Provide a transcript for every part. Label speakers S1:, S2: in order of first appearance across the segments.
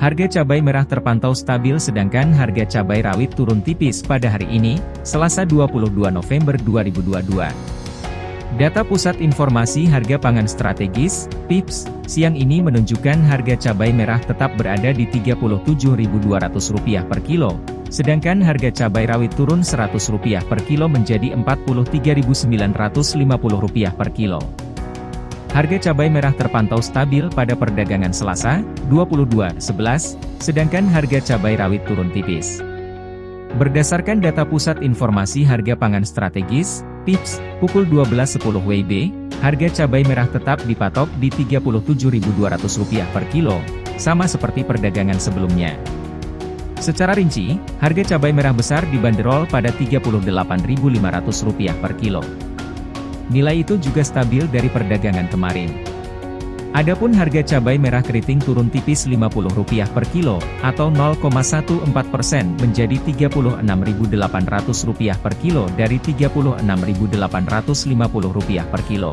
S1: Harga cabai merah terpantau stabil sedangkan harga cabai rawit turun tipis pada hari ini, Selasa 22 November 2022. Data Pusat Informasi Harga Pangan Strategis, PIPS, siang ini menunjukkan harga cabai merah tetap berada di Rp37.200 per kilo, sedangkan harga cabai rawit turun Rp100 per kilo menjadi Rp43.950 per kilo. Harga cabai merah terpantau stabil pada perdagangan Selasa, 22.11, sedangkan harga cabai rawit turun tipis. Berdasarkan data Pusat Informasi Harga Pangan Strategis, PIPS, pukul 12.10 WIB, harga cabai merah tetap dipatok di Rp37.200 per kilo, sama seperti perdagangan sebelumnya. Secara rinci, harga cabai merah besar dibanderol pada Rp38.500 per kilo. Nilai itu juga stabil dari perdagangan kemarin. Adapun harga cabai merah keriting turun tipis Rp50 per kilo, atau 0,14% menjadi Rp36.800 per kilo dari Rp36.850 per kilo.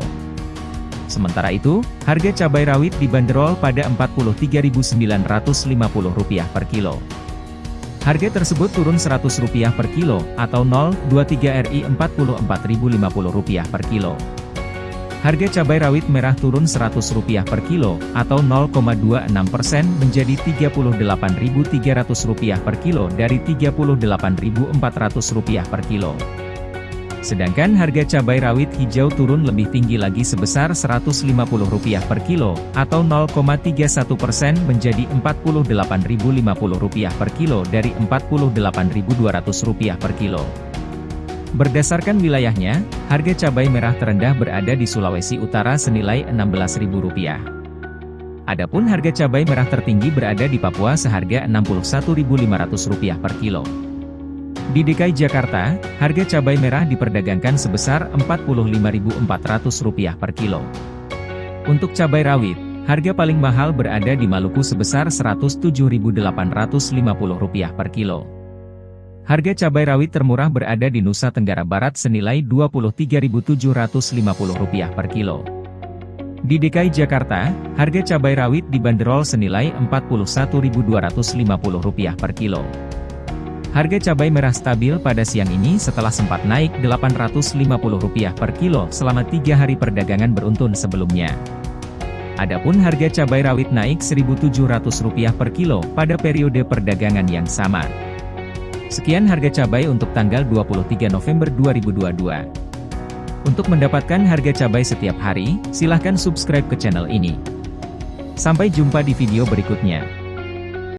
S1: Sementara itu, harga cabai rawit dibanderol pada Rp43.950 per kilo. Harga tersebut turun Rp100 per kilo, atau 0,23 RI Rp44.050 per kilo. Harga cabai rawit merah turun Rp100 per kilo, atau 0,26% menjadi Rp38.300 per kilo dari Rp38.400 per kilo. Sedangkan harga cabai rawit hijau turun lebih tinggi lagi sebesar Rp150 per kilo, atau 0,31% menjadi Rp48.050 per kilo dari Rp48.200 per kilo. Berdasarkan wilayahnya, harga cabai merah terendah berada di Sulawesi Utara senilai Rp16.000. Adapun harga cabai merah tertinggi berada di Papua seharga Rp61.500 per kilo. Di DKI Jakarta, harga cabai merah diperdagangkan sebesar Rp45.400 per kilo. Untuk cabai rawit, harga paling mahal berada di Maluku sebesar Rp107.850 per kilo. Harga cabai rawit termurah berada di Nusa Tenggara Barat senilai Rp23.750 per kilo. Di DKI Jakarta, harga cabai rawit dibanderol senilai Rp41.250 per kilo. Harga cabai merah stabil pada siang ini setelah sempat naik Rp850 per kilo selama tiga hari perdagangan beruntun sebelumnya. Adapun harga cabai rawit naik Rp1.700 per kilo pada periode perdagangan yang sama. Sekian harga cabai untuk tanggal 23 November 2022. Untuk mendapatkan harga cabai setiap hari, silahkan subscribe ke channel ini. Sampai jumpa di video berikutnya.